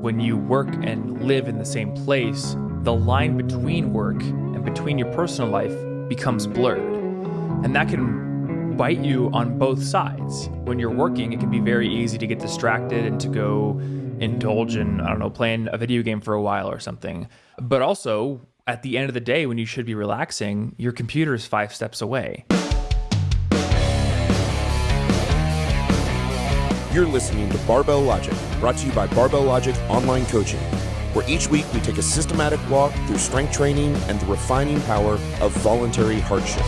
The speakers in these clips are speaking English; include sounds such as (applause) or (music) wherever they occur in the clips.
when you work and live in the same place, the line between work and between your personal life becomes blurred. And that can bite you on both sides. When you're working, it can be very easy to get distracted and to go indulge in, I don't know, playing a video game for a while or something. But also, at the end of the day, when you should be relaxing, your computer is five steps away. You're listening to Barbell Logic, brought to you by Barbell Logic Online Coaching, where each week we take a systematic walk through strength training and the refining power of voluntary hardship.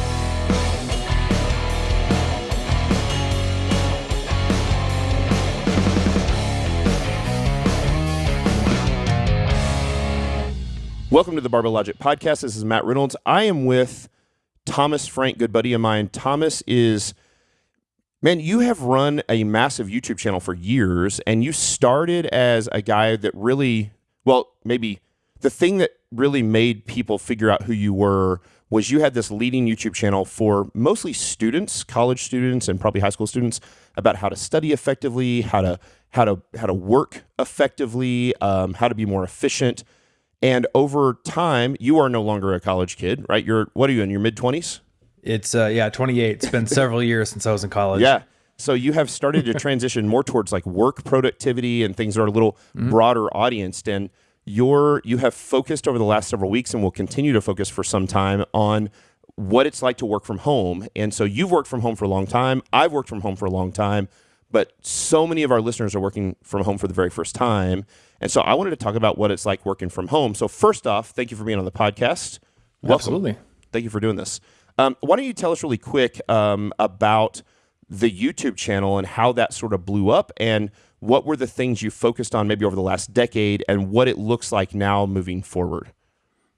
Welcome to the Barbell Logic Podcast. This is Matt Reynolds. I am with Thomas Frank, good buddy of mine. Thomas is, man, you have run a massive YouTube channel for years, and you started as a guy that really, well, maybe the thing that really made people figure out who you were was you had this leading YouTube channel for mostly students, college students, and probably high school students about how to study effectively, how to how to how to work effectively, um, how to be more efficient. And over time, you are no longer a college kid, right? You're what are you in your mid twenties? It's uh, yeah, 28. It's been several years since I was in college. Yeah. So you have started to transition more towards like work productivity and things that are a little broader audience. And you're you have focused over the last several weeks and will continue to focus for some time on what it's like to work from home. And so you've worked from home for a long time. I've worked from home for a long time, but so many of our listeners are working from home for the very first time. And so I wanted to talk about what it's like working from home. So first off, thank you for being on the podcast. Welcome. Absolutely. Thank you for doing this. Um, why don't you tell us really quick um, about the YouTube channel and how that sort of blew up and what were the things you focused on maybe over the last decade and what it looks like now moving forward?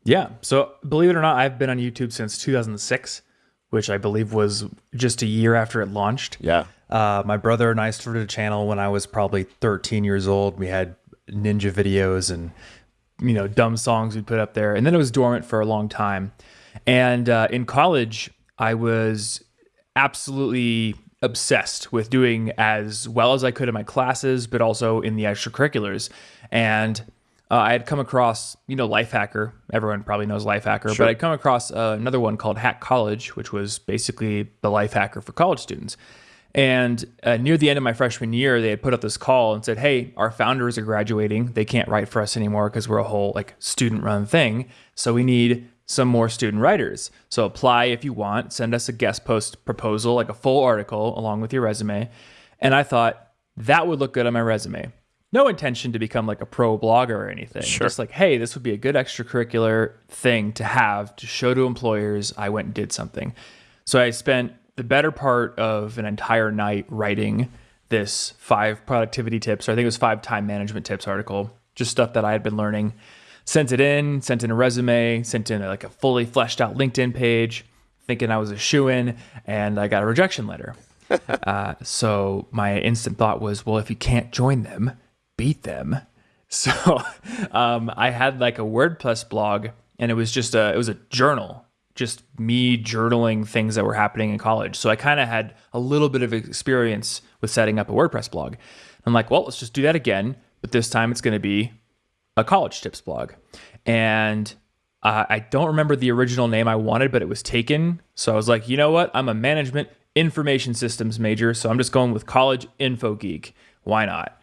Yeah. So believe it or not, I've been on YouTube since 2006, which I believe was just a year after it launched. Yeah. Uh, my brother and I started a channel when I was probably 13 years old. We had ninja videos and you know dumb songs we put up there, and then it was dormant for a long time. And uh, in college, I was absolutely obsessed with doing as well as I could in my classes, but also in the extracurriculars. And uh, I had come across, you know, Lifehacker. Everyone probably knows Lifehacker, but I'd come across uh, another one called Hack College, which was basically the Lifehacker for college students. And uh, near the end of my freshman year, they had put up this call and said, "Hey, our founders are graduating. They can't write for us anymore because we're a whole like student-run thing. So we need some more student writers. So apply if you want. Send us a guest post proposal, like a full article along with your resume." And I thought that would look good on my resume. No intention to become like a pro blogger or anything. Sure. Just like, hey, this would be a good extracurricular thing to have to show to employers I went and did something. So I spent the better part of an entire night writing this five productivity tips, or I think it was five time management tips article, just stuff that I had been learning. Sent it in, sent in a resume, sent in like a fully fleshed out LinkedIn page, thinking I was a shoe in, and I got a rejection letter. (laughs) uh, so my instant thought was, well, if you can't join them, beat them. (laughs) So um, I had like a WordPress blog, and it was just a it was a journal, just me journaling things that were happening in college. So I kind of had a little bit of experience with setting up a WordPress blog. I'm like, well, let's just do that again, but this time it's going to be a college tips blog, and uh, I don't remember the original name I wanted, but it was taken. So I was like, you know what? I'm a management information systems major, so I'm just going with college info geek. Why not?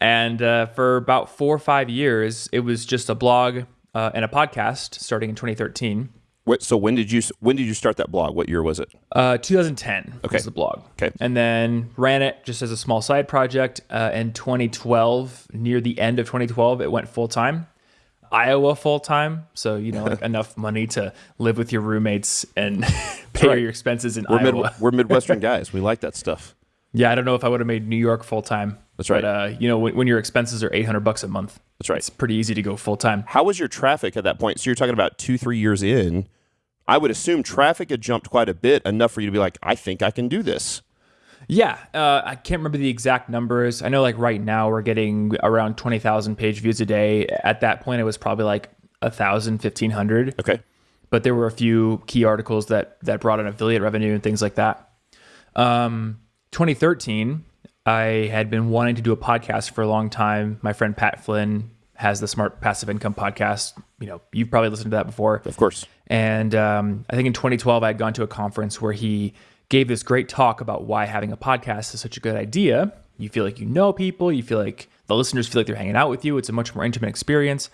And uh, for about four or five years, it was just a blog uh, and a podcast starting in 2013. What, so when did you when did you start that blog? What year was it? Uh, 2010 Okay. was the blog. Okay. And then ran it just as a small side project. Uh, in 2012, near the end of 2012, it went full time. Iowa full time, so you know like (laughs) enough money to live with your roommates and (laughs) pay right. your expenses in We're, Iowa. mid, we're Midwestern (laughs) guys. We like that stuff. Yeah, I don't know if I would have made New York full time. That's right. But uh, you know, when, when your expenses are 800 bucks a month, That's right. it's pretty easy to go full time. How was your traffic at that point? So you're talking about two, three years in. I would assume traffic had jumped quite a bit, enough for you to be like, I think I can do this. Yeah, uh, I can't remember the exact numbers. I know like right now we're getting around 20,000 page views a day. At that point, it was probably like a thousand, fifteen hundred. Okay. But there were a few key articles that that brought in affiliate revenue and things like that. Um, 2013, I had been wanting to do a podcast for a long time. My friend Pat Flynn has the Smart Passive Income podcast. You know, you've probably listened to that before. Of course. And um, I think in 2012, I had gone to a conference where he gave this great talk about why having a podcast is such a good idea. You feel like you know people, you feel like the listeners feel like they're hanging out with you. It's a much more intimate experience.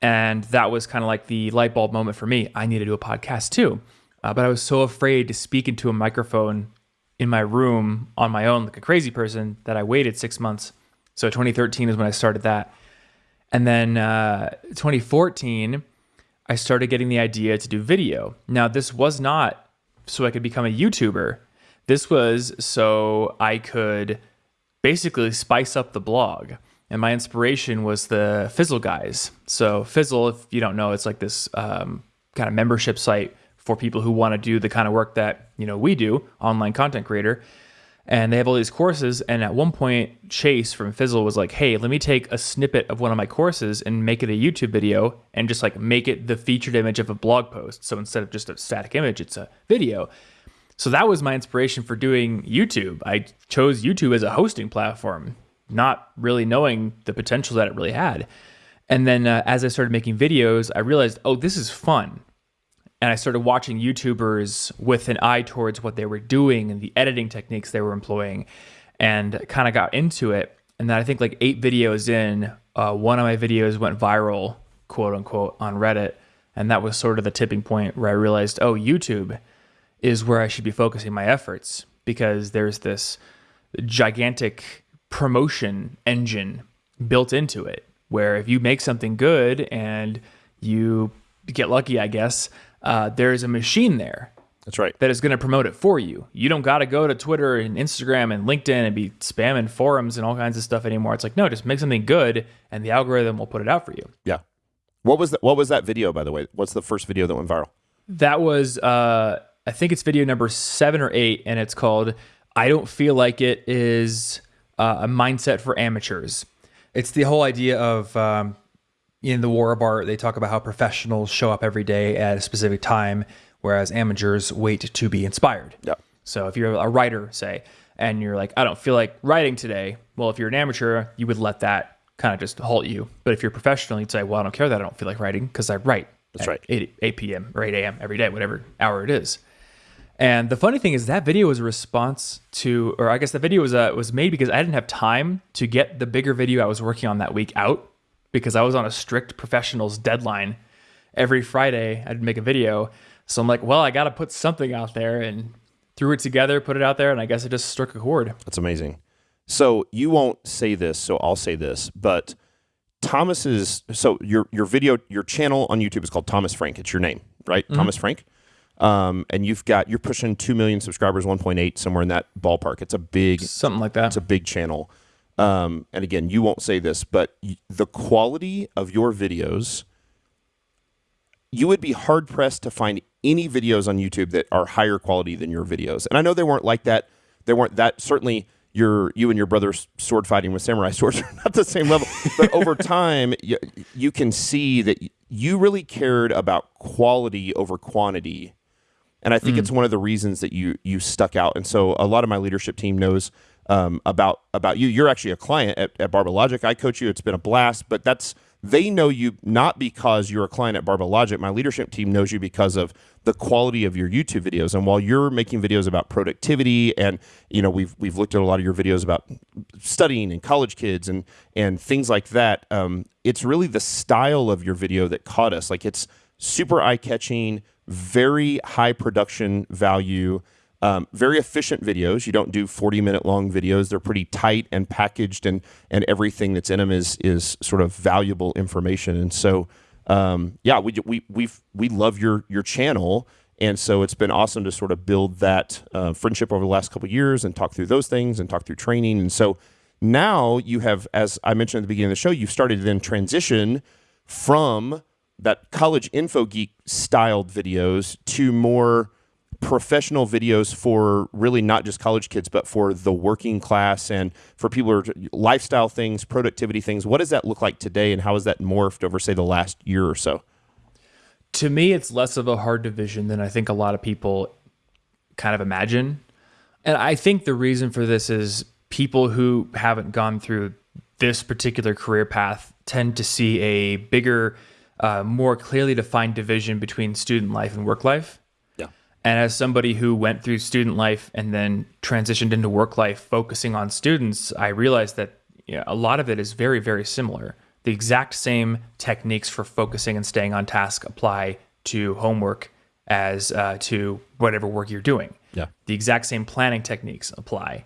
And that was kind of like the light bulb moment for me. I need to do a podcast too. Uh, but I was so afraid to speak into a microphone in my room on my own like a crazy person that I waited six months. So 2013 is when I started that. And then uh, 2014, I started getting the idea to do video. Now, this was not so I could become a YouTuber. This was so I could basically spice up the blog. And my inspiration was the Fizzle guys. So, Fizzle, if you don't know, it's like this um, kind of membership site for people who want to do the kind of work that you know we do, online content creator. And they have all these courses. And at one point, Chase from Fizzle was like, "Hey, let me take a snippet of one of my courses and make it a YouTube video, and just like make it the featured image of a blog post. So instead of just a static image, it's a video." So that was my inspiration for doing YouTube. I chose YouTube as a hosting platform, not really knowing the potential that it really had. And then uh, as I started making videos, I realized, oh, this is fun and I started watching YouTubers with an eye towards what they were doing and the editing techniques they were employing, and kind of got into it. And then I think like eight videos in, uh, one of my videos went viral, quote unquote, on Reddit, and that was sort of the tipping point where I realized, oh, YouTube is where I should be focusing my efforts because there's this gigantic promotion engine built into it where if you make something good and you get lucky, I guess, uh, there's a machine there. That's right. That is going to promote it for you. You don't got to go to Twitter and Instagram and LinkedIn and be spamming forums and all kinds of stuff anymore. It's like, no, just make something good and the algorithm will put it out for you. Yeah. What was that? What was that video, by the way? What's the first video that went viral? That was, uh, I think it's video number seven or eight, and it's called "I Don't Feel Like It Is uh, a Mindset for Amateurs." It's the whole idea of um, in the war of art, they talk about how professionals show up every day at a specific time, whereas amateurs wait to be inspired. Yeah. So if you're a writer, say, and you're like, I don't feel like writing today. Well, if you're an amateur, you would let that kind of just halt you. But if you're a professional, you'd say, well, I don't care that I don't feel like writing because I write. That's right. 8, 8 p.m. or 8 a.m. every day, whatever hour it is. And the funny thing is that video was a response to, or I guess the video was uh, was made because I didn't have time to get the bigger video I was working on that week out because I was on a strict professionals deadline. Every Friday, I'd make a video. So I'm like, well, I got to put something out there and threw it together, put it out there, and I guess it just struck a chord. That's amazing. So you won't say this, so I'll say this, but Thomas's so your your video your channel on YouTube is called Thomas Frank. It's your name, right? Mm-hmm. Thomas Frank. Um, and you've got you're pushing two million subscribers, 1.8 somewhere in that ballpark. It's a big something like that. It's a big channel. Um, and again, you won't say this, but the quality of your videos, you would be hard pressed to find any videos on YouTube that are higher quality than your videos. And I know they weren't like that. They weren't that. Certainly, your you and your brother's sword fighting with samurai (laughs) swords are not the same level. but over (laughs) time, you, you can see that you really cared about quality over quantity. And I think mm. it's one of the reasons that you you stuck out. And so a lot of my leadership team knows um, about about you. You're actually a client at, at Logic. I coach you. It's been a blast, but that's they know you not because you're a client at Logic. My leadership team knows you because of the quality of your YouTube videos. And while you're making videos about productivity, and you know we've we've looked at a lot of your videos about studying and college kids and and things like that. Um, it's really the style of your video that caught us. Like it's super eye catching, very high production value. Um, very efficient videos. You don't do 40 minute long videos. They're pretty tight and packaged, and and everything that's in them is is sort of valuable information. And so, um, yeah, we we we we love your your channel, and so it's been awesome to sort of build that uh, friendship over the last couple years and talk through those things and talk through training. And so now you have, as I mentioned at the beginning of the show, you've started to then transition from that college info geek styled videos to more professional videos for really not just college kids, but for the working class and for people who are lifestyle things, productivity things. What does that look like today, and how has that morphed over, say, the last year or so? To me, it's less of a hard division than I think a lot of people kind of imagine. And I think the reason for this is people who haven't gone through this particular career path tend to see a bigger, uh, more clearly defined division between student life and work life. And as somebody who went through student life and then transitioned into work life, focusing on students, I realized that you know, a lot of it is very, very similar. The exact same techniques for focusing and staying on task apply to homework as uh, to whatever work you're doing. Yeah. The exact same planning techniques apply.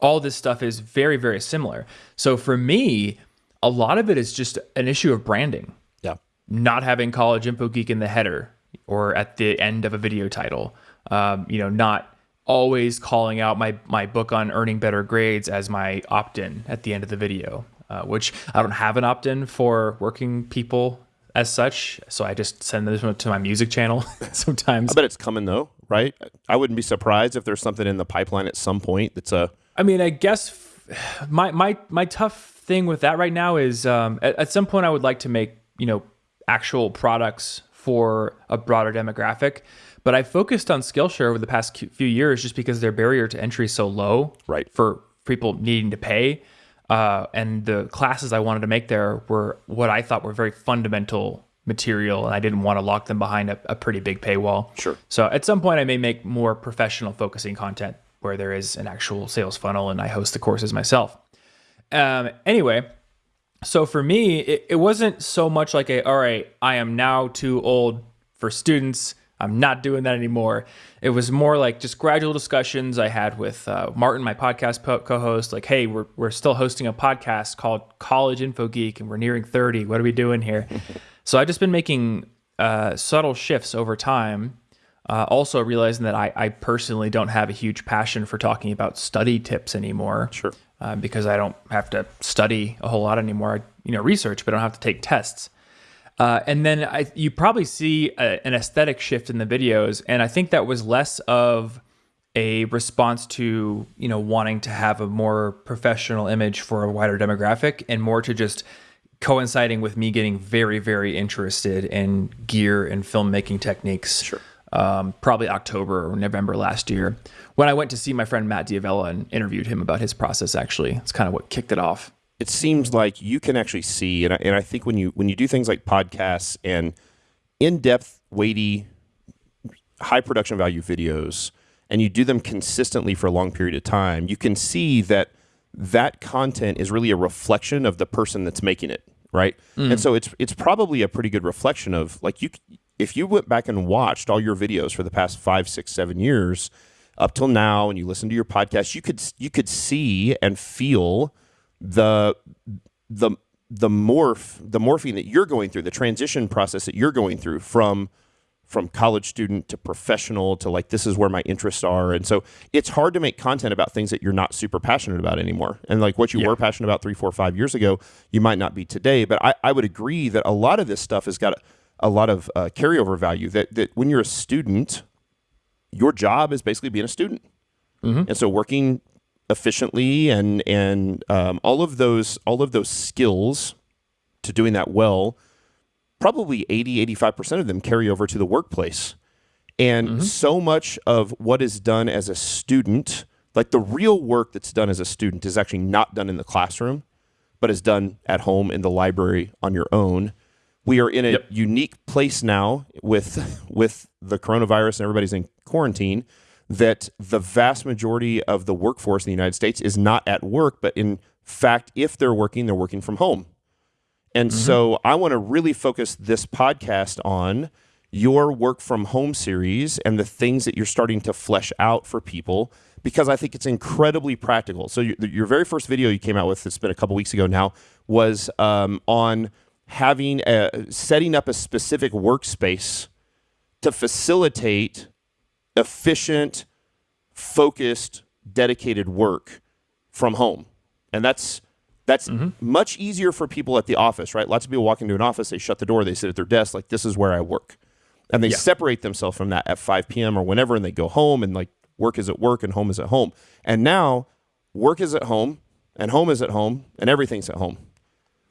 All this stuff is very, very similar. So for me, a lot of it is just an issue of branding. Yeah. Not having College Info Geek in the header or at the end of a video title. Um, you know, not always calling out my my book on earning better grades as my opt-in at the end of the video, uh, which I don't have an opt-in for working people as such. So I just send this one to my music channel (laughs) sometimes. I bet it's coming though, right? I wouldn't be surprised if there's something in the pipeline at some point that's a. I mean, I guess f- my my my tough thing with that right now is um, at, at some point I would like to make you know actual products for a broader demographic. But I focused on Skillshare over the past few years just because their barrier to entry is so low Right. for people needing to pay. Uh, and the classes I wanted to make there were what I thought were very fundamental material, and I didn't want to lock them behind a, a pretty big paywall. Sure. So at some point, I may make more professional focusing content where there is an actual sales funnel and I host the courses myself. Um, anyway, so for me, it, it wasn't so much like a, all right, I am now too old for students. I'm not doing that anymore. It was more like just gradual discussions I had with uh, Martin, my podcast po- co-host. Like, hey, we're we're still hosting a podcast called College Info Geek, and we're nearing 30. What are we doing here? so I've just been making uh, subtle shifts over time. Uh, also realizing that I, I personally don't have a huge passion for talking about study tips anymore Sure. Uh, because I don't have to study a whole lot anymore. I, you know, research, but I don't have to take tests. Uh, and then I, you probably see a, an aesthetic shift in the videos, and I think that was less of a response to you know wanting to have a more professional image for a wider demographic, and more to just coinciding with me getting very very interested in gear and filmmaking techniques. Sure. Um, probably October or November last year, when I went to see my friend Matt D'Avella and interviewed him about his process. Actually, it's kind of what kicked it off. it seems like you can actually see, and I, and I think when you when you do things like podcasts and in depth, weighty, high production value videos, and you do them consistently for a long period of time, you can see that that content is really a reflection of the person that's making it, right? And so it's it's probably a pretty good reflection of like you if you went back and watched all your videos for the past five, six, seven years up till now, and you listen to your podcast, you could you could see and feel the the the morph the morphing that you're going through the transition process that you're going through from from college student to professional to like this is where my interests are. And so it's hard to make content about things that you're not super passionate about anymore. And like what you Yeah. were passionate about three four five years ago you might not be today. But i, I would agree that a lot of this stuff has got a, lot of uh, carryover value that that when you're a student your job is basically being a student. And so working efficiently and and um, all of those all of those skills to doing that well probably 80 85% of them carry over to the workplace. And so much of what is done as a student like the real work that's done as a student is actually not done in the classroom but is done at home in the library on your own we are in a Yep. unique place now with with the coronavirus and everybody's in quarantine that the vast majority of the workforce in the United States is not at work, but in fact, if they're working, they're working from home. And so I want to really focus this podcast on your work from home series and the things that you're starting to flesh out for people because I think it's incredibly practical. So your, your very first video you came out with, it's been a couple weeks ago now, was um, on having a, setting up a specific workspace to facilitate efficient, focused, dedicated work from home. And that's that's mm-hmm. much easier for people at the office, right? Lots of people walk into an office, they shut the door, they sit at their desk, like this is where I work. And they Yeah. separate themselves from that at 5 p.m. or whenever, and they go home and like work is at work and home is at home. And now work is at home and home is at home and everything's at home.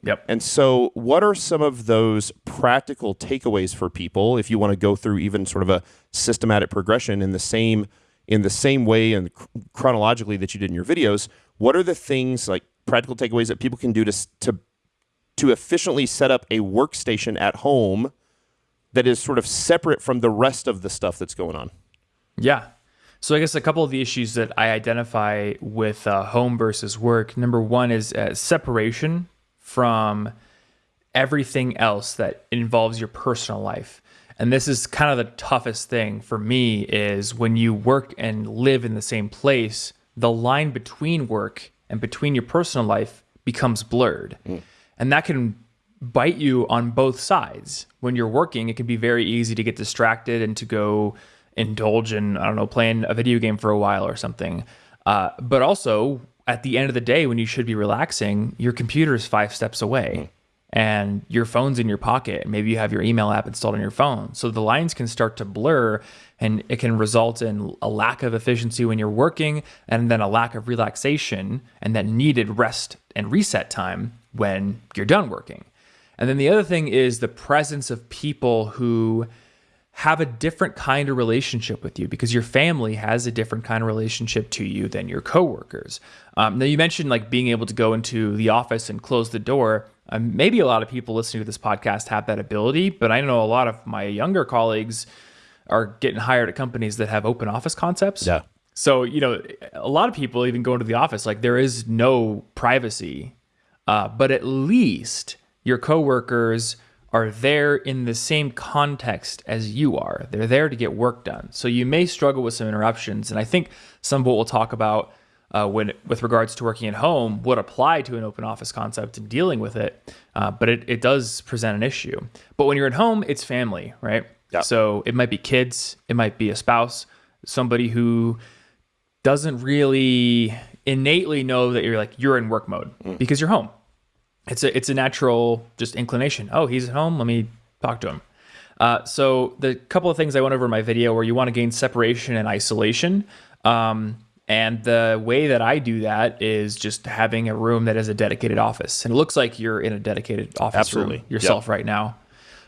Yep. And so, what are some of those practical takeaways for people if you want to go through even sort of a systematic progression in the same in the same way and chronologically that you did in your videos? what are the things like practical takeaways that people can do to to to efficiently set up a workstation at home that is sort of separate from the rest of the stuff that's going on? Yeah. So I guess a couple of the issues that I identify with uh, home versus work. Number one is uh, separation from everything else that involves your personal life. And this is kind of the toughest thing for me is when you work and live in the same place, the line between work and between your personal life becomes blurred. Mm. And that can bite you on both sides. When you're working, it can be very easy to get distracted and to go indulge in, I don't know, playing a video game for a while or something. Uh, but also, at the end of the day, when you should be relaxing, your computer is five steps away. Mm and your phone's in your pocket. Maybe you have your email app installed on your phone. So the lines can start to blur and it can result in a lack of efficiency when you're working and then a lack of relaxation and that needed rest and reset time when you're done working. And then the other thing is the presence of people who have a different kind of relationship with you because your family has a different kind of relationship to you than your coworkers. Um, now, you mentioned like being able to go into the office and close the door. Um, maybe a lot of people listening to this podcast have that ability, but I know a lot of my younger colleagues are getting hired at companies that have open office concepts. Yeah. So, you know, a lot of people even go into the office like there is no privacy, uh, but at least your coworkers are there in the same context as you are. They're there to get work done. So you may struggle with some interruptions. And I think some of what we'll talk about uh, when with regards to working at home would apply to an open office concept and dealing with it, uh, but it, it does present an issue. But when you're at home, it's family, right? Yeah. So it might be kids, it might be a spouse, somebody who doesn't really innately know that you're like you're in work mode mm. because you're home. It's a it's a natural just inclination. Oh, he's at home. Let me talk to him. Uh, so the couple of things I went over in my video where you want to gain separation and isolation. Um, and the way that I do that is just having a room that is a dedicated office. And it looks like you're in a dedicated office Absolutely. room yourself yep. right now,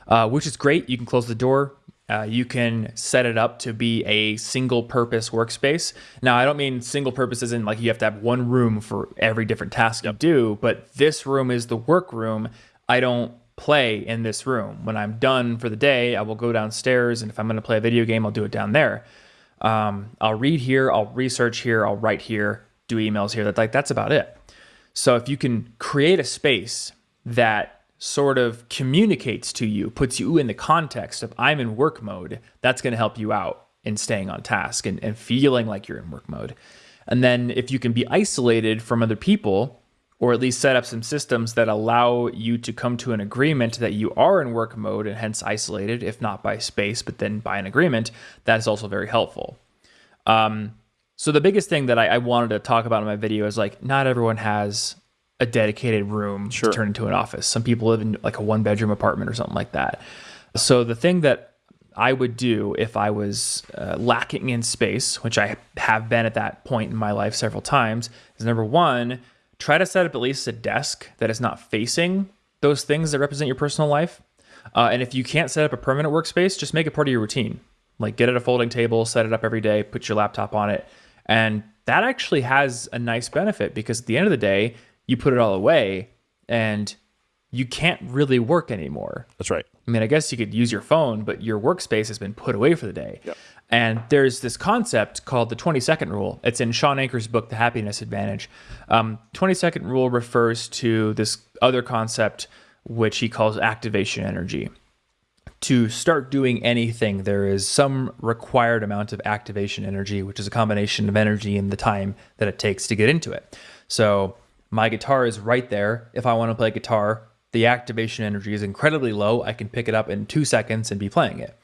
uh, which is great. You can close the door. Uh, you can set it up to be a single purpose workspace. Now, I don't mean single purpose isn't like you have to have one room for every different task yep. you do, but this room is the work room. I don't play in this room. When I'm done for the day, I will go downstairs, and if I'm going to play a video game, I'll do it down there. Um, I'll read here, I'll research here, I'll write here, do emails here. That like that's about it. So if you can create a space that sort of communicates to you, puts you in the context of I'm in work mode, that's going to help you out in staying on task and, and feeling like you're in work mode. And then if you can be isolated from other people, or at least set up some systems that allow you to come to an agreement that you are in work mode and hence isolated, if not by space, but then by an agreement, that is also very helpful. Um, so the biggest thing that I, I, wanted to talk about in my video is like not everyone has a dedicated room sure. to turn into an office. Some people live in like a one bedroom apartment or something like that. So the thing that I would do if I was uh, lacking in space, which I have been at that point in my life several times, is number one, try to set up at least a desk that is not facing those things that represent your personal life. Uh, and if you can't set up a permanent workspace, just make it part of your routine. Like get it a folding table, set it up every day, put your laptop on it. And that actually has a nice benefit because at the end of the day, you put it all away and you can't really work anymore. That's right. I mean, I guess you could use your phone, but your workspace has been put away for the day. Yep. And there's this concept called the 20 second rule. It's in Shawn Achor's book, The Happiness Advantage. Um, 20 second rule refers to this other concept, which he calls activation energy. To start doing anything, there is some required amount of activation energy, which is a combination of energy and the time that it takes to get into it. So, my guitar is right there. If I want to play guitar, the activation energy is incredibly low. I can pick it up in two seconds and be playing it.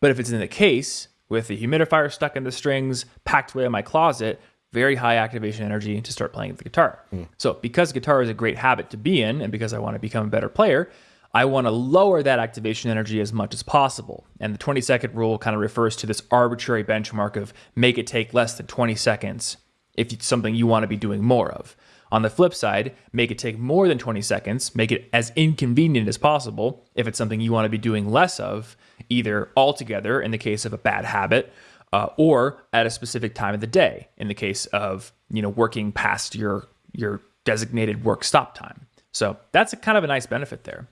But if it's in the case, with the humidifier stuck in the strings, packed away in my closet, very high activation energy to start playing the guitar. Mm. So, because guitar is a great habit to be in, and because I want to become a better player, I want to lower that activation energy as much as possible. And the 20 second rule kind of refers to this arbitrary benchmark of make it take less than 20 seconds if it's something you want to be doing more of. On the flip side, make it take more than 20 seconds, make it as inconvenient as possible if it's something you want to be doing less of, either altogether in the case of a bad habit uh, or at a specific time of the day in the case of you know, working past your your designated work stop time. So that's a kind of a nice benefit there.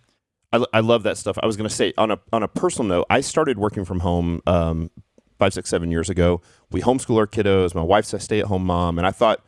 I, I love that stuff. I was going to say on a on a personal note, I started working from home um, five, six, seven years ago. We homeschool our kiddos. My wife's a stay at home mom, and I thought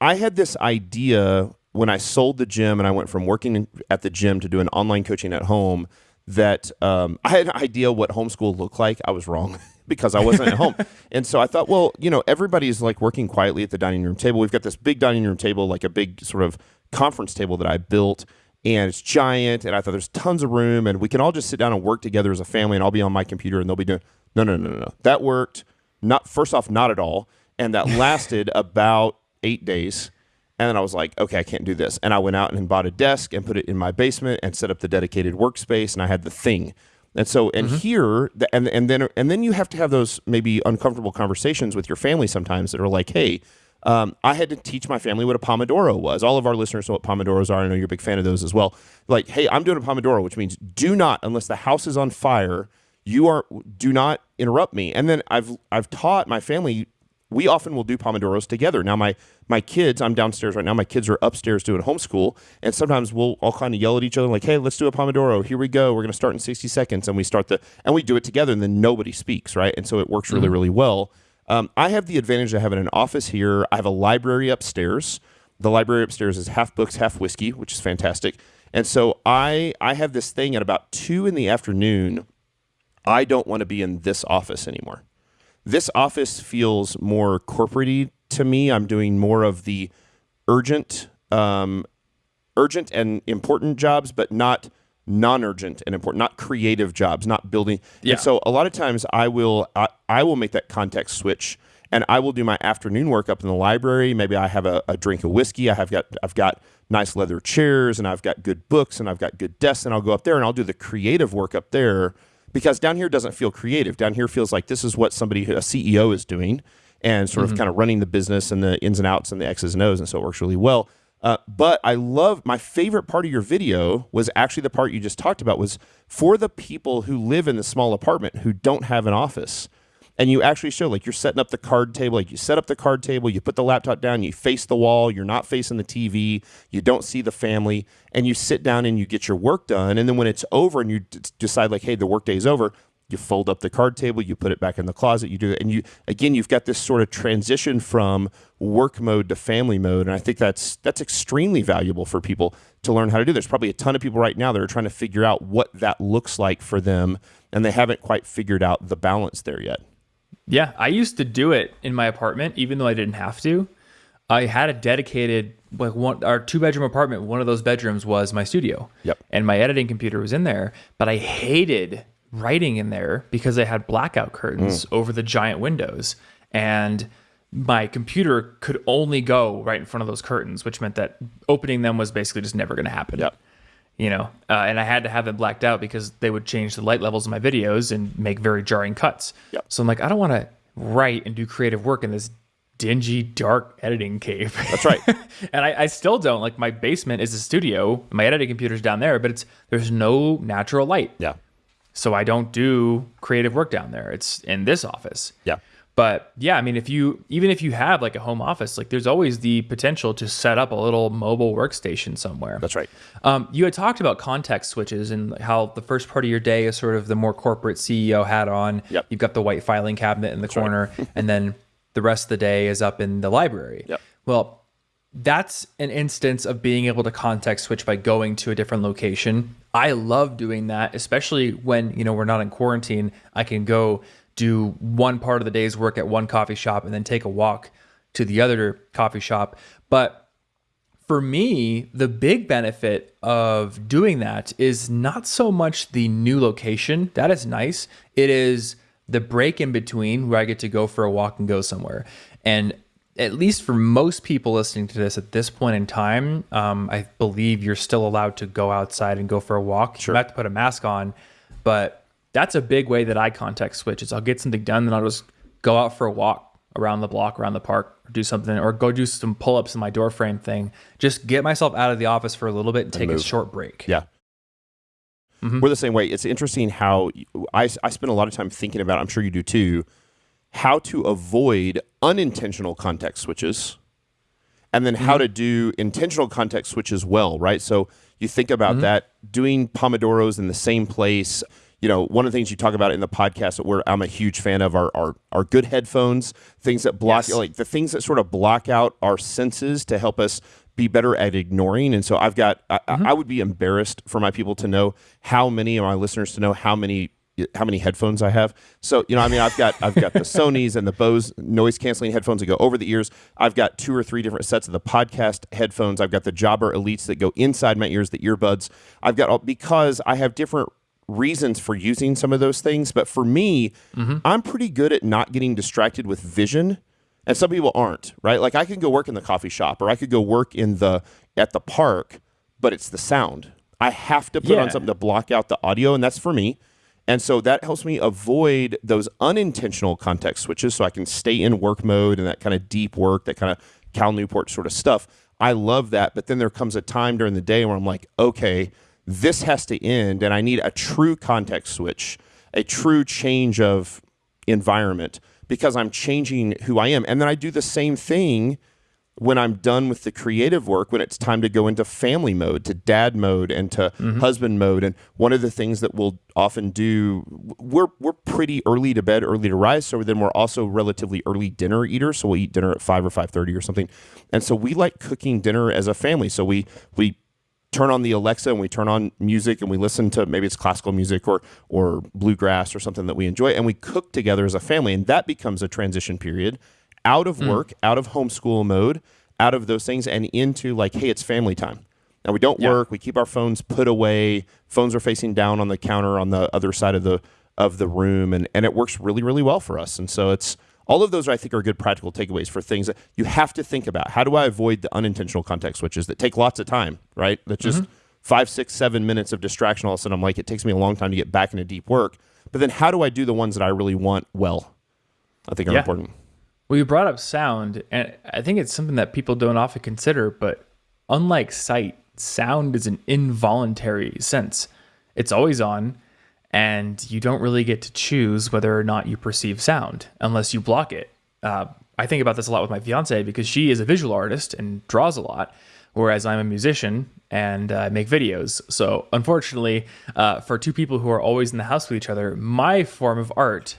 I had this idea when I sold the gym and I went from working at the gym to doing online coaching at home that um, I had an idea what homeschool looked like. I was wrong (laughs) because I wasn't at home. (laughs) And so I thought, well, you know, everybody's like working quietly at the dining room table. We've got this big dining room table, like a big sort of conference table that I built and it's giant and I thought there's tons of room and we can all just sit down and work together as a family and I'll be on my computer and they'll be doing no no no no no. That worked not first off not at all and that (laughs) lasted about 8 days and then I was like, okay, I can't do this. And I went out and bought a desk and put it in my basement and set up the dedicated workspace and I had the thing. And so and mm-hmm. here and and then and then you have to have those maybe uncomfortable conversations with your family sometimes that are like, hey, um, I had to teach my family what a Pomodoro was. All of our listeners know what Pomodoros are. I know you're a big fan of those as well. Like, hey, I'm doing a Pomodoro, which means do not, unless the house is on fire, you are do not interrupt me. And then I've I've taught my family. We often will do Pomodoros together. Now my my kids, I'm downstairs right now. My kids are upstairs doing homeschool, and sometimes we'll all kind of yell at each other like, "Hey, let's do a Pomodoro. Here we go. We're going to start in 60 seconds." And we start the and we do it together, and then nobody speaks, right? And so it works really, mm-hmm. really well. Um, I have the advantage of having an office here. I have a library upstairs. The library upstairs is half books, half whiskey, which is fantastic. And so I I have this thing at about two in the afternoon. I don't want to be in this office anymore. This office feels more corporatey to me. I'm doing more of the urgent, um, urgent and important jobs, but not non-urgent and important, not creative jobs, not building. Yeah. And so a lot of times I will I, I will make that context switch and I will do my afternoon work up in the library. Maybe I have a, a, drink of whiskey. I have got I've got nice leather chairs and I've got good books and I've got good desks and I'll go up there and I'll do the creative work up there because down here doesn't feel creative. Down here feels like this is what somebody a CEO is doing and sort mm-hmm. of kind of running the business and the ins and outs and the X's and O's and so it works really well. Uh, but I love my favorite part of your video was actually the part you just talked about was for the people who live in the small apartment who don't have an office. And you actually show like you're setting up the card table, like you set up the card table, you put the laptop down, you face the wall, you're not facing the TV, you don't see the family, and you sit down and you get your work done. And then when it's over and you d- decide like, hey, the workday is over, you fold up the card table, you put it back in the closet, you do it, and you again you've got this sort of transition from work mode to family mode, and I think that's that's extremely valuable for people to learn how to do. There's probably a ton of people right now that are trying to figure out what that looks like for them, and they haven't quite figured out the balance there yet. Yeah, I used to do it in my apartment, even though I didn't have to. I had a dedicated like one our two bedroom apartment. One of those bedrooms was my studio. Yep. And my editing computer was in there, but I hated writing in there because they had blackout curtains mm. over the giant windows and my computer could only go right in front of those curtains which meant that opening them was basically just never going to happen yep. You know uh, and i had to have them blacked out because they would change the light levels in my videos and make very jarring cuts yep. so i'm like i don't want to write and do creative work in this dingy dark editing cave that's right (laughs) and I, I, still don't like my basement is a studio my editing computer's down there but it's there's no natural light yeah so I don't do creative work down there. It's in this office. Yeah. But yeah, I mean, if you even if you have like a home office, like there's always the potential to set up a little mobile workstation somewhere. That's right. Um, you had talked about context switches and how the first part of your day is sort of the more corporate CEO hat on. Yep. You've got the white filing cabinet in the That's corner, right. (laughs) and then the rest of the day is up in the library. Yep. Well, that's an instance of being able to context switch by going to a different location. I love doing that, especially when, you know, we're not in quarantine. I can go do one part of the day's work at one coffee shop and then take a walk to the other coffee shop. But for me, the big benefit of doing that is not so much the new location. That is nice. It is the break in between where I get to go for a walk and go somewhere. And at least for most people listening to this at this point in time, um, I believe you're still allowed to go outside and go for a walk. Sure. You have to put a mask on, but that's a big way that I context switch. Is I'll get something done, then I'll just go out for a walk around the block, around the park, or do something, or go do some pull ups in my door frame thing. Just get myself out of the office for a little bit and, and take move. a short break. Yeah. Mm-hmm. We're the same way. It's interesting how I, I spend a lot of time thinking about. I'm sure you do too how to avoid unintentional context switches and then how to do intentional context switches well, right? So you think about that doing pomodoros in the same place. You know, one of the things you talk about in the podcast that we're I'm a huge fan of are are, are good headphones, things that block Yes. like the things that sort of block out our senses to help us be better at ignoring. And so I've got I, I mm-hmm. would be embarrassed for my people to know how many of my listeners to know how many how many headphones I have. So, you know, I mean, I've got I've got the (laughs) Sony's and the Bose noise canceling headphones that go over the ears. I've got two or three different sets of the podcast headphones. I've got the Jabra Elites that go inside my ears, the earbuds. I've got all because I have different reasons for using some of those things, but for me, mm-hmm. I'm pretty good at not getting distracted with vision. And some people aren't, right? Like I could go work in the coffee shop or I could go work in the at the park, but it's the sound. I have to put on something to block out the audio, and that's for me. And so that helps me avoid those unintentional context switches so I can stay in work mode and that kind of deep work, that kind of Cal Newport sort of stuff. I love that. But then there comes a time during the day where I'm like, okay, this has to end and I need a true context switch, a true change of environment because I'm changing who I am. And then I do the same thing when I'm done with the creative work, when it's time to go into family mode, to dad mode, and to mm-hmm. husband mode. And one of the things that we'll often do, we're we're pretty early to bed, early to rise. So then we're also relatively early dinner eaters. So we'll eat dinner at five or five thirty or something. And so we like cooking dinner as a family. So we we turn on the Alexa and we turn on music and we listen to maybe it's classical music or or bluegrass or something that we enjoy and we cook together as a family and that becomes a transition period out of hmm. work, out of homeschool mode, out of those things and into like hey, it's family time. Now we don't Yeah. work, we keep our phones put away. Phones are facing down on the counter on the other side of the of the room and and it works really really well for us. And so it's all of those I think are good practical takeaways for things that you have to think about. How do I avoid the unintentional context switches that take lots of time, right? That just mm-hmm. five, six, seven minutes of distraction. All of a sudden, I'm like, it takes me a long time to get back into deep work. But then, how do I do the ones that I really want well? I think are Yeah. important. Well, you brought up sound, and I think it's something that people don't often consider. But unlike sight, sound is an involuntary sense. It's always on, and you don't really get to choose whether or not you perceive sound unless you block it. Uh, I think about this a lot with my fiance because she is a visual artist and draws a lot, whereas I'm a musician and uh, make videos. So, unfortunately, uh, for two people who are always in the house with each other, my form of art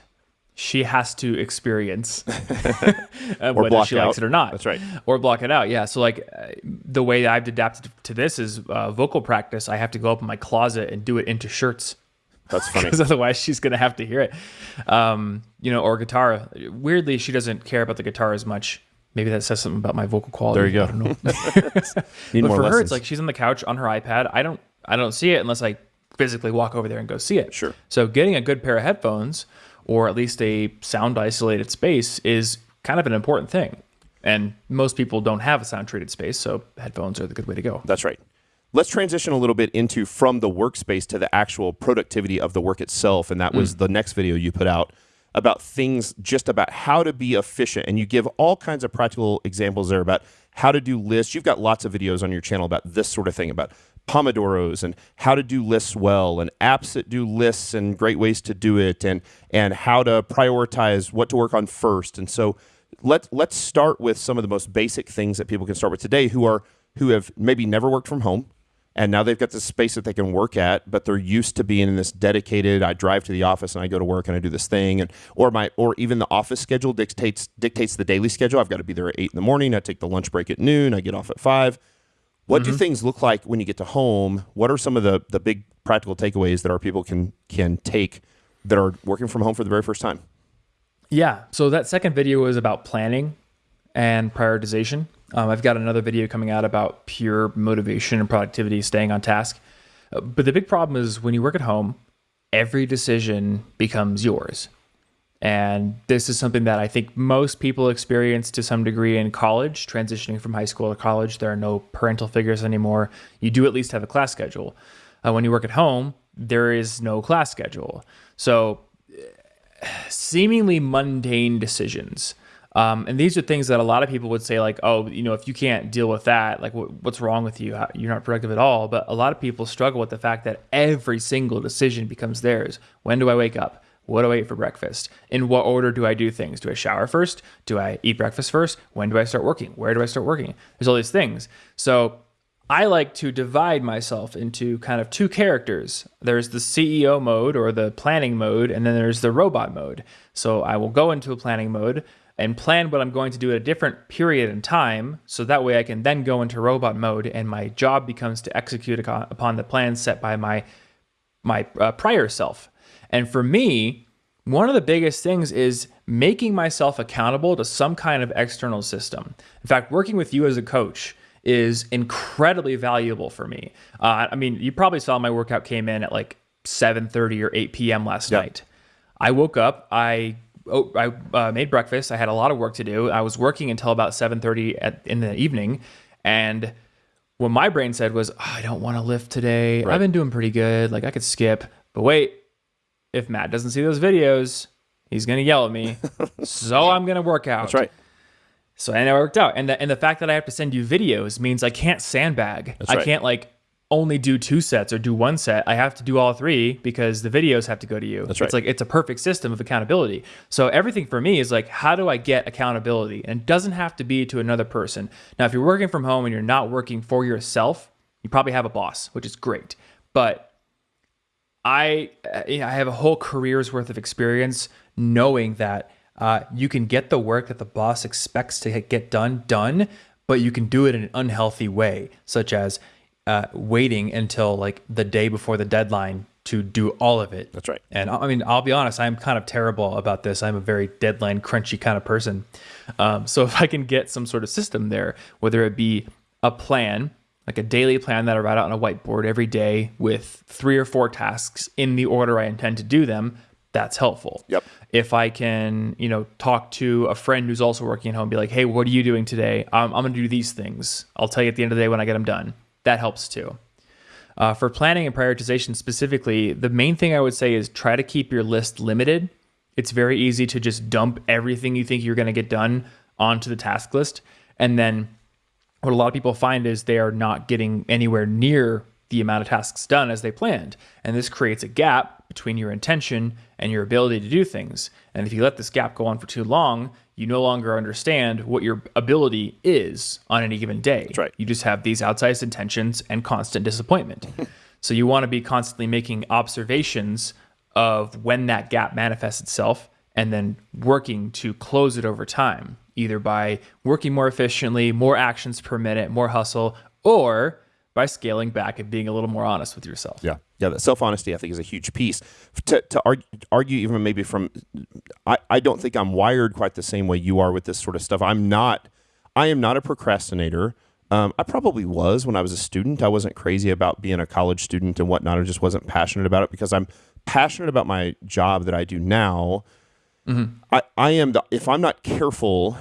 she has to experience (laughs) uh, whether she out. likes it or not. That's right. Or block it out. Yeah. So like uh, the way I've adapted to this is uh, vocal practice. I have to go up in my closet and do it into shirts That's (laughs) funny. because otherwise she's gonna have to hear it. Um, you know, or guitar. Weirdly, she doesn't care about the guitar as much. Maybe that says something about my vocal quality. There you go. I don't know. (laughs) (laughs) But for her, it's like she's on the couch on her iPad. I don't, I don't see it unless I physically walk over there and go see it. Sure. So getting a good pair of headphones, or at least a sound isolated space, is kind of an important thing. And most people don't have a sound treated space, so headphones are the good way to go. That's right. Let's transition a little bit into from the workspace to the actual productivity of the work itself. And that was mm. the next video you put out about things just about how to be efficient. And you give all kinds of practical examples there about how to do lists. You've got lots of videos on your channel about this sort of thing, about Pomodoros and how to do lists well and apps that do lists and great ways to do it and and how to prioritize what to work on first. And so let let's start with some of the most basic things that people can start with today who are who have maybe never worked from home and now they've got this space that they can work at but they're used to being in this dedicated i drive to the office and i go to work and i do this thing. And or my or even the office schedule dictates dictates the daily schedule. I've got to be there at 8 in the morning. I take the lunch break at noon. I get off at 5 what do mm-hmm. things look like when you get to home? What are some of the the big practical takeaways that our people can can take that are working from home for the very first time? Yeah. So that second video was about planning and prioritization. Um, I've got another video coming out about pure motivation and productivity, staying on task. Uh, But the big problem is when you work at home, every decision becomes yours. And this is something that I think most people experience to some degree in college, transitioning from high school to college. There are no parental figures anymore. You do at least have a class schedule. Uh, when you work at home, there is no class schedule. So seemingly mundane decisions. Um, and these are things that a lot of people would say, like, oh, you know, if you can't deal with that, like, what, what's wrong with you? You're not productive at all. But a lot of people struggle with the fact that every single decision becomes theirs. When do I wake up? What do I eat for breakfast? In what order do I do things? Do I shower first? Do I eat breakfast first? When do I start working? Where do I start working? There's all these things. So I like to divide myself into kind of two characters. There's the CEO mode or the planning mode, and then there's the robot mode. So I will go into a planning mode and plan what I'm going to do at a different period in time. So that way I can then go into robot mode and my job becomes to execute upon the plan set by my my uh, prior self. And for me, one of the biggest things is making myself accountable to some kind of external system. In fact, working with you as a coach is incredibly valuable for me. Uh, I mean, you probably saw my workout came in at like 7:30 or 8 p.m. last yep. night. I woke up, I oh, I uh, made breakfast. I had a lot of work to do. I was working until about 7:30 in the evening, and what my brain said was, oh, I don't want to lift today. Right. I've been doing pretty good. Like I could skip. But wait, if Matt doesn't see those videos, he's gonna yell at me. (laughs) so I'm gonna work out. That's right. So and it worked out. And the and the fact that I have to send you videos means I can't sandbag. That's I right. can't like only do two sets or do one set. I have to do all three because the videos have to go to you. That's right. It's like it's a perfect system of accountability. So everything for me is like, how do I get accountability? And it doesn't have to be to another person. Now, if you're working from home and you're not working for yourself, you probably have a boss, which is great. But I I have a whole career's worth of experience knowing that uh, you can get the work that the boss expects to get done done, but you can do it in an unhealthy way, such as uh, waiting until like the day before the deadline to do all of it. That's right. And I mean, I'll be honest, I'm kind of terrible about this. I'm a very deadline crunchy kind of person. Um, so (laughs) if I can get some sort of system there, whether it be a plan, like a daily plan that I write out on a whiteboard every day with three or four tasks in the order I intend to do them, that's helpful. Yep. If I can, you know, talk to a friend who's also working at home, be like, hey, what are you doing today? I'm, I'm going to do these things. I'll tell you at the end of the day when I get them done that helps too. Uh, for planning and prioritization specifically, the main thing I would say is try to keep your list limited. It's very easy to just dump everything you think you're going to get done onto the task list. And then what a lot of people find is they are not getting anywhere near the amount of tasks done as they planned. And this creates a gap between your intention and your ability to do things. And if you let this gap go on for too long, you no longer understand what your ability is on any given day. That's right. You just have these outsized intentions and constant disappointment. (laughs) so you want to be constantly making observations of when that gap manifests itself and then working to close it over time, either by working more efficiently, more actions per minute, more hustle, or by scaling back and being a little more honest with yourself. Yeah. Yeah. The self honesty, I think, is a huge piece. To, to argue, argue, even maybe from, I, I don't think I'm wired quite the same way you are with this sort of stuff. I'm not, I am not a procrastinator. Um, I probably was when I was a student. I wasn't crazy about being a college student and whatnot. I just wasn't passionate about it because I'm passionate about my job that I do now. Mm-hmm. I, I am the, if I'm not careful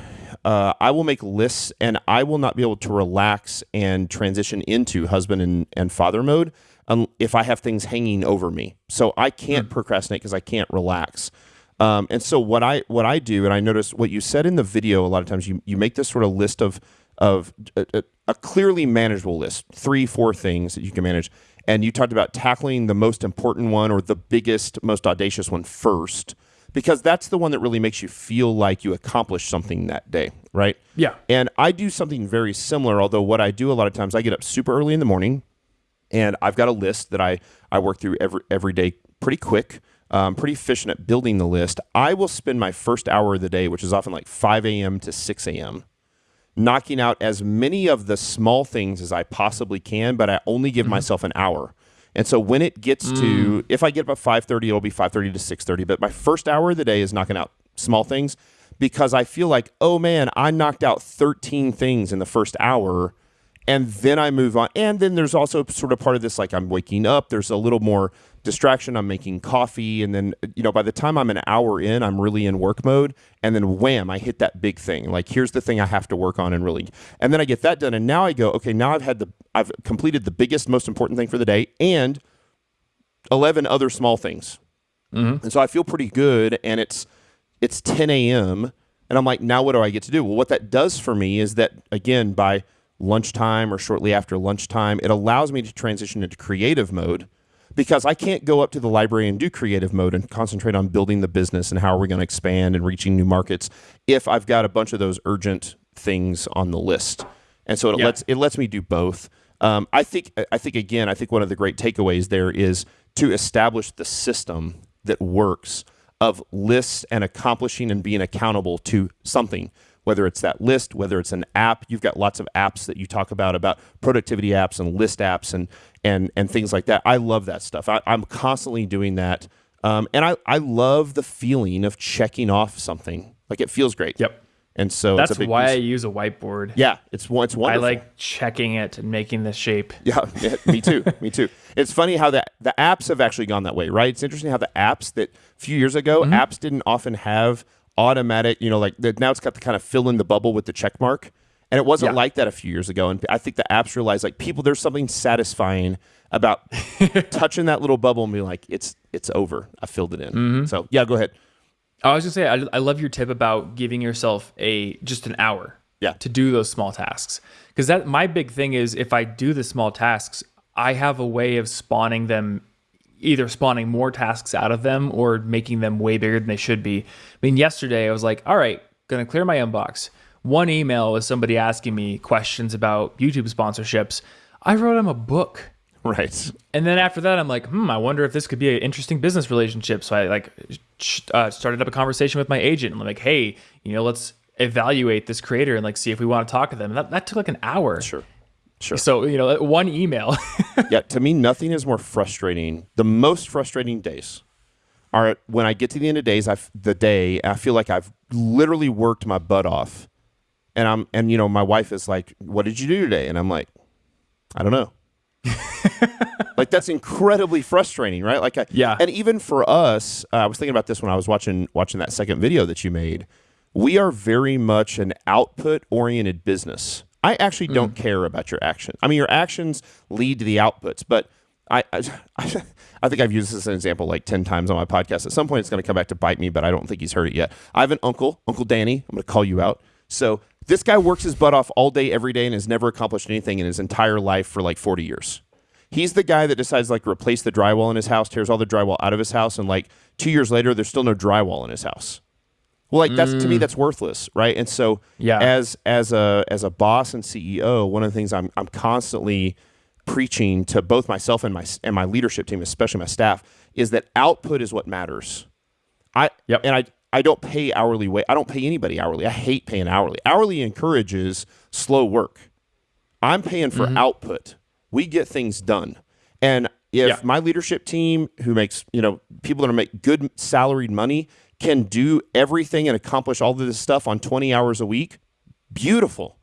uh, I will make lists and I will not be able to relax and transition into husband and, and father mode um, if I have things hanging over me. So I can't mm. procrastinate because I can't relax. Um, and so what I what I do, and I notice what you said in the video a lot of times, you you make this sort of list of of a, a, a clearly manageable list, three four things that you can manage, and you talked about tackling the most important one or the biggest, most audacious one first because that's the one that really makes you feel like you accomplished something that day, right? Yeah. And I do something very similar, although what I do a lot of times I get up super early in the morning and I've got a list that I, I work through every every day pretty quick. Um, pretty efficient at building the list. I will spend my first hour of the day, which is often like 5 a.m. to 6 a.m., knocking out as many of the small things as I possibly can, but I only give mm-hmm. myself an hour. And so when it gets mm. to, if I get up at 5.30, it'll be 5.30 to 6.30. But my first hour of the day is knocking out small things because I feel like, oh man, I knocked out 13 things in the first hour and then I move on. And then there's also sort of part of this like I'm waking up, there's a little more distraction. I'm making coffee, and then you know by the time I'm an hour in, I'm really in work mode, and then wham, I hit that big thing. Like here's the thing I have to work on, and really, and then I get that done, and now I go, okay, now I've had the I've completed the biggest, most important thing for the day, and eleven other small things, mm-hmm. and so I feel pretty good, and it's it's 10 a.m. And I'm like, now what do I get to do? Well, what that does for me is that, again, by lunchtime or shortly after lunchtime, it allows me to transition into creative mode because I can't go up to the library and do creative mode and concentrate on building the business and how are we going to expand and reaching new markets if I've got a bunch of those urgent things on the list. And so it Yeah. lets it lets me do both. Um, I think I think again I think one of the great takeaways there is to establish the system that works of lists and accomplishing and being accountable to something whether it's that list whether it's an app you've got lots of apps that you talk about about productivity apps and list apps and and and things like that i love that stuff I, i'm constantly doing that um, and I, I love the feeling of checking off something like it feels great Yep. and so That's it's a big why I use a whiteboard. yeah it's one it's I like checking it and making the shape. yeah, (laughs) yeah, me too. me too. It's funny how that the apps have actually gone that way, right? It's interesting how the apps that a few years ago Mm-hmm. apps didn't often have automatic, you know, like the, now it's got the kind of fill in the bubble with the check mark. And it wasn't Yeah. like that a few years ago. And I think the apps realized like people there's something satisfying about (laughs) touching that little bubble and being like, it's it's over. I filled it in. Mm-hmm. So yeah, go ahead. I was gonna say I, I love your tip about giving yourself a just an hour Yeah. to do those small tasks because that my big thing is if I do the small tasks I have a way of spawning them either spawning more tasks out of them or making them way bigger than they should be. I mean yesterday I was like all right gonna clear my inbox one email was somebody asking me questions about YouTube sponsorships I wrote them a book Right. and then after that, I'm like, hmm, I wonder if this could be an interesting business relationship. So I like uh, started up a conversation with my agent. And I'm like, hey, you know, let's evaluate this creator and like see if we want to talk to them. And that, that took like an hour. Sure. Sure. So you know, one email. (laughs) yeah, to me, nothing is more frustrating. The most frustrating days are when I get to the end of days. I the day I feel like I've literally worked my butt off, and I'm and you know my wife is like, "What did you do today?" And I'm like, "I don't know." (laughs) like that's incredibly frustrating, right? Like, I, Yeah. And even for us, uh, I was thinking about this when I was watching watching that second video that you made. We are very much an output oriented business. I actually don't hmm. care about your actions. I mean, your actions lead to the outputs, but I, I, (laughs) I think I've used this as an example like 10 times on my podcast. At some point, it's going to come back to bite me, but I don't think he's heard it yet. I have an uncle, Uncle Danny. I'm going to call you out. So this guy works his butt off all day, every day, and has never accomplished anything in his entire life for like 40 years. He's the guy that decides like replace the drywall in his house, tears all the drywall out of his house, and like two years later, there's still no drywall in his house. Well, like that's to me, mm. that's worthless, right? And so, Yeah. as as a as a boss and CEO, one of the things I'm I'm constantly preaching to both myself and my and my leadership team, especially my staff, is that output is what matters. I Yep. and I I don't pay hourly wage. I don't pay anybody hourly. I hate paying hourly. Hourly encourages slow work. I'm paying for mm-hmm. output. We get things done. And if Yeah. my leadership team who makes, you know, people that are make good salaried money can do everything and accomplish all of this stuff on 20 hours a week, beautiful.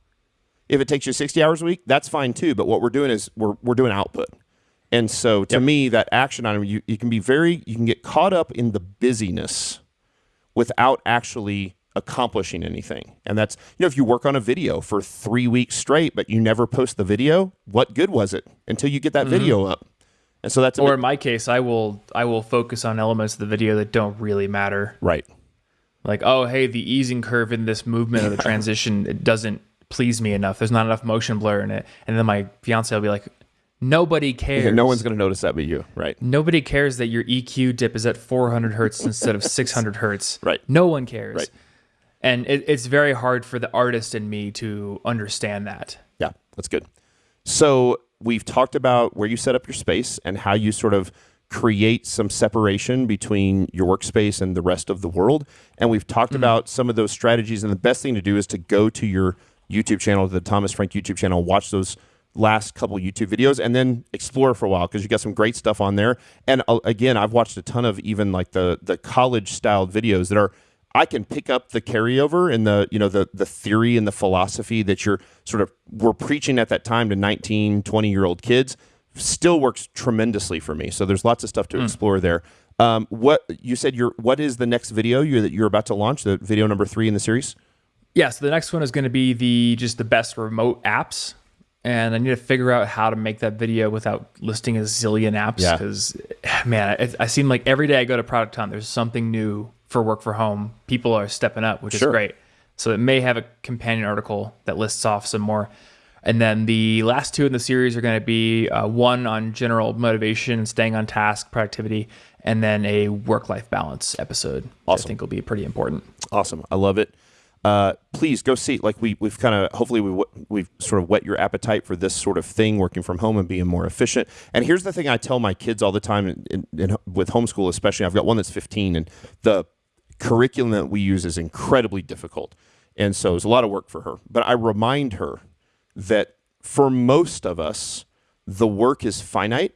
If it takes you 60 hours a week, that's fine too. But what we're doing is we're, we're doing output. And so to me, that action item, you, you can be very, you can get caught up in the busyness without actually accomplishing anything. And that's, you know, if you work on a video for three weeks straight, but you never post the video, what good was it until you get that mm-hmm. video up? And so that's or big- in my case, I will I will focus on elements of the video that don't really matter. right. Like, oh, hey, the easing curve in this movement or the (laughs) transition it doesn't please me enough. There's not enough motion blur in it. And then my fiance will be like, nobody cares. (laughs) Yeah, no one's going to notice that but you. Right. Nobody cares that your EQ dip is at 400 hertz instead of (laughs) 600 hertz. Right. No one cares. Right. And it, it's very hard for the artist in me to understand that. Yeah, that's good. So we've talked about where you set up your space and how you sort of create some separation between your workspace and the rest of the world. And we've talked about some of those strategies. And the best thing to do is to go to your YouTube channel, the Thomas Frank YouTube channel, watch those last couple YouTube videos, and then explore for a while because you got some great stuff on there. And uh, again, I've watched a ton of even like the the college styled videos that are I can pick up the carryover and the you know the the theory and the philosophy that you're sort of were preaching at that time to 19 20 year old kids still works tremendously for me. So there's lots of stuff to explore there. Um, what you said your what is the next video you that you're about to launch? The video number three in the series? Yeah, so the next one is going to be the just the best remote apps. And I need to figure out how to make that video without listing a zillion apps Yeah. because, man, I, I seem like every day I go to Product Hunt, there's something new for work for home. People are stepping up, which Sure. is great. So it may have a companion article that lists off some more. And then the last two in the series are going to be uh, one on general motivation, staying on task, productivity, and then a work life balance episode. Awesome. I think will be pretty important. Awesome. I love it. Uh, please go see. Like we we've kind of hopefully we we've sort of whet your appetite for this sort of thing, working from home and being more efficient. And here's the thing: I tell my kids all the time, in, in, in, with homeschool especially. I've got one that's 15, and the curriculum that we use is incredibly difficult, and so it's a lot of work for her. But I remind her that for most of us, the work is finite,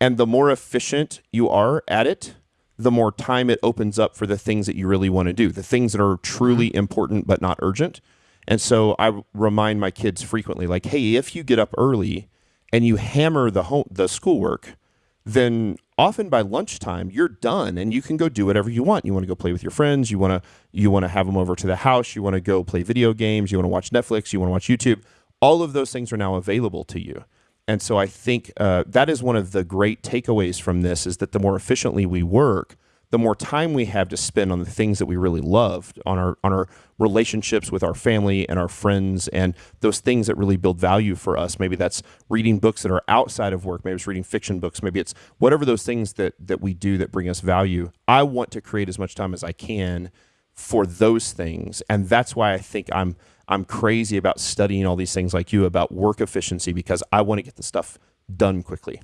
and the more efficient you are at it, the more time it opens up for the things that you really want to do, the things that are truly mm-hmm. important but not urgent. And so I remind my kids frequently, like, hey, if you get up early and you hammer the home the schoolwork, then often by lunchtime you're done and you can go do whatever you want. You want to go play with your friends, you want to you want to have them over to the house, you want to go play video games, you want to watch Netflix, you want to watch YouTube. All of those things are now available to you. And so I think uh, that is one of the great takeaways from this is that the more efficiently we work, the more time we have to spend on the things that we really love, on our on our relationships with our family and our friends, and those things that really build value for us. Maybe that's reading books that are outside of work. Maybe it's reading fiction books. Maybe it's whatever those things that that we do that bring us value. I want to create as much time as I can for those things, and that's why I think I'm I'm crazy about studying all these things like you about work efficiency because I want to get the stuff done quickly.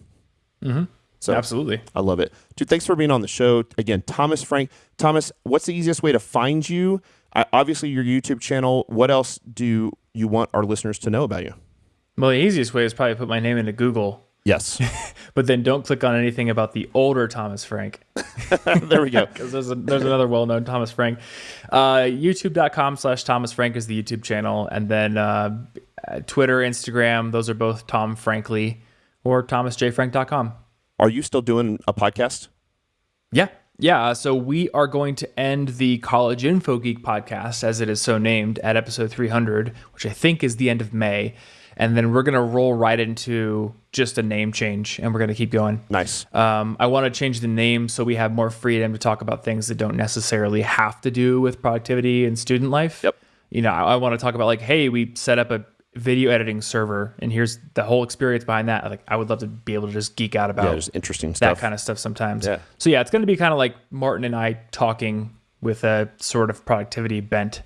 Mm-hmm. So absolutely, I love it, dude. Thanks for being on the show again, Thomas Frank. Thomas, what's the easiest way to find you? I, obviously, your YouTube channel. What else do you want our listeners to know about you? Well, the easiest way is probably put my name into Google. Yes. (laughs) but then don't click on anything about the older Thomas Frank. (laughs) there we go. (laughs) Because there's, there's another well known Thomas Frank. Uh, YouTube.com slash Thomas Frank is the YouTube channel. And then uh, Twitter, Instagram, those are both Tom Frankly or ThomasJFrank.com. Are you still doing a podcast? Yeah. Yeah. So we are going to end the College Info Geek podcast, as it is so named, at episode 300, which I think is the end of May and then we're gonna roll right into just a name change, and we're gonna keep going. Nice. Um, I want to change the name so we have more freedom to talk about things that don't necessarily have to do with productivity and student life. Yep. You know, I, I want to talk about like, hey, we set up a video editing server, and here's the whole experience behind that. Like, I would love to be able to just geek out about yeah, interesting stuff. that kind of stuff sometimes. Yeah. So yeah, it's going to be kind of like Martin and I talking with a sort of productivity bent.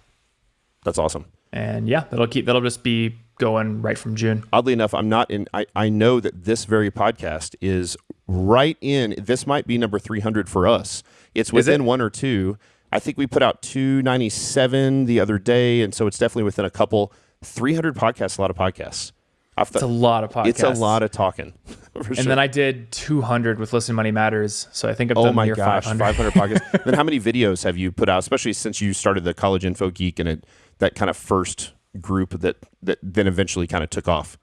That's awesome. And yeah, that'll keep that'll just be going right from June. Oddly enough, I'm not in. I, I know that this very podcast is right in. This might be number 300 for us. It's within it? one or two. I think we put out 297 the other day, and so it's definitely within a couple. 300 podcasts, a lot of podcasts. Off the, It's a lot of podcasts. It's a lot of talking. (laughs) and sure. then I did 200 with Listen Money Matters. So I think I've oh done my gosh, 500. 500 podcasts. (laughs) then how many videos have you put out, especially since you started the College Info Geek and it, that kind of first group that that then eventually kind of took off?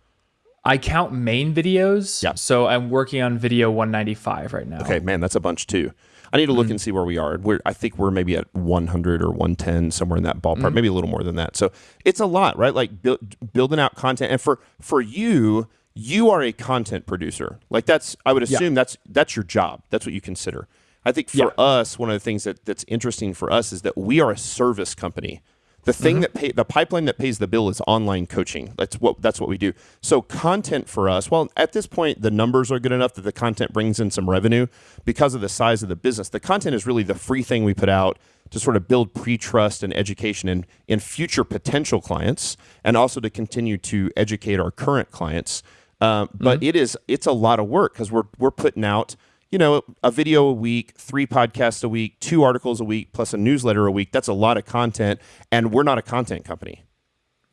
I count main videos. Yeah. So I'm working on video 195 right now. Okay, man, that's a bunch too. I need to look mm-hmm. and see where we are. We're, I think we're maybe at 100 or 110, somewhere in that ballpark, mm-hmm. maybe a little more than that. So it's a lot, right? Like build, building out content, and for for you, you are a content producer. Like that's, I would assume yeah. that's that's your job. That's what you consider. I think for yeah. us, one of the things that that's interesting for us is that we are a service company. The thing mm-hmm. that pay, the pipeline that pays the bill is online coaching. That's what that's what we do. So content for us, well, at this point the numbers are good enough that the content brings in some revenue because of the size of the business. The content is really the free thing we put out to sort of build pre-trust and education in in future potential clients, and also to continue to educate our current clients. Uh, but mm-hmm. it is it's a lot of work because we're we're putting out you know, a video a week, three podcasts a week, two articles a week, plus a newsletter a week. That's a lot of content. And we're not a content company.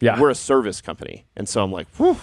Yeah. We're a service company. And so I'm like, whew,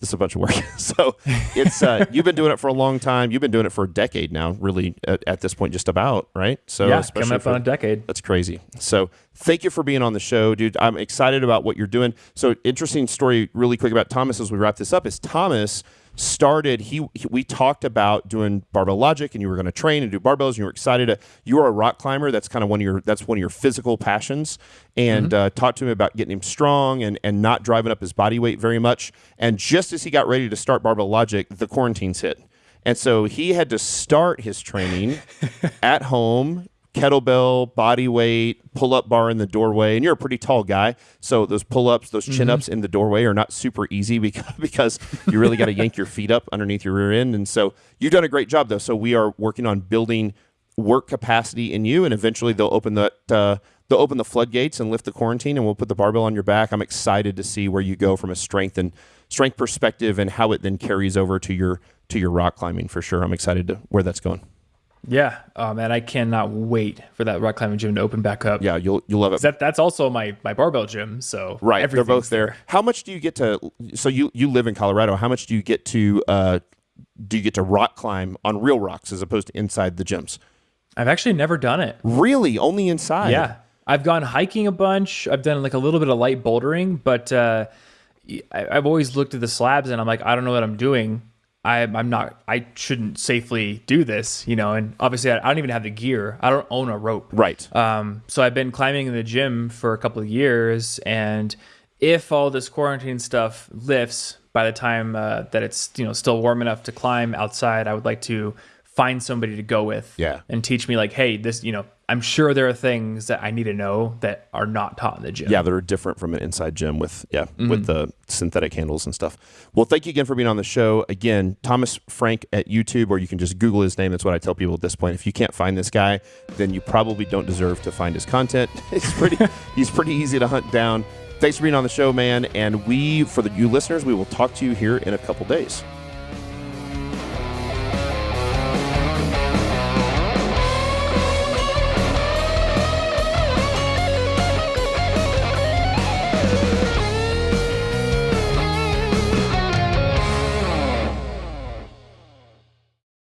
this is a bunch of work. (laughs) so it's, uh, (laughs) you've been doing it for a long time. You've been doing it for a decade now, really, at, at this point, just about, right? So, yeah, coming up for, on a decade. That's crazy. So thank you for being on the show, dude. I'm excited about what you're doing. So, interesting story, really quick about Thomas as we wrap this up is Thomas started he, he, we talked about doing barbell logic and you were going to train and do barbells and you were excited to, you are a rock climber. That's kind of one of your that's one of your physical passions. And mm-hmm. uh, talked to him about getting him strong and and not driving up his body weight very much. And just as he got ready to start barbell logic the quarantines hit. And so he had to start his training (laughs) at home kettlebell, body weight, pull up bar in the doorway, and you're a pretty tall guy, so those pull ups, those chin ups in the doorway are not super easy (laughs) because because you really got to yank your feet up underneath your rear end, and so you've done a great job though. So we are working on building work capacity in you, and eventually they'll open that. Uh, they'll open the floodgates and lift the quarantine, and we'll put the barbell on your back. I'm excited to see where you go from a strength and strength perspective, and how it then carries over to your to your rock climbing for sure. I'm excited to where that's going. Yeah. Oh man, I cannot wait for that rock climbing gym to open back up. Yeah, you'll you'll love it. That that's also my my barbell gym. So Right, they're both there. How much do you get to? So you you live in Colorado. How much do you get to? Uh, do you get to rock climb on real rocks as opposed to inside the gyms? I've actually never done it. Really, only inside. Yeah. I've gone hiking a bunch. I've done like a little bit of light bouldering, but uh, I, I've always looked at the slabs and I'm like, I don't know what I'm doing. I, I'm not. I shouldn't safely do this, you know. And obviously, I, I don't even have the gear. I don't own a rope. Right. Um, so I've been climbing in the gym for a couple of years, and if all this quarantine stuff lifts by the time uh, that it's you know still warm enough to climb outside, I would like to find somebody to go with, Yeah. and teach me like, hey, this you know, I'm sure there are things that I need to know that are not taught in the gym. Yeah, they're different from an inside gym with yeah Mm-hmm. with the synthetic handles and stuff. Well, thank you again for being on the show. Again, Thomas Frank at YouTube, or you can just Google his name. That's what I tell people at this point. If you can't find this guy, then you probably don't deserve to find his content. (laughs) It's pretty (laughs) he's pretty easy to hunt down. Thanks for being on the show, man. And we, for the you listeners, we will talk to you here in a couple days.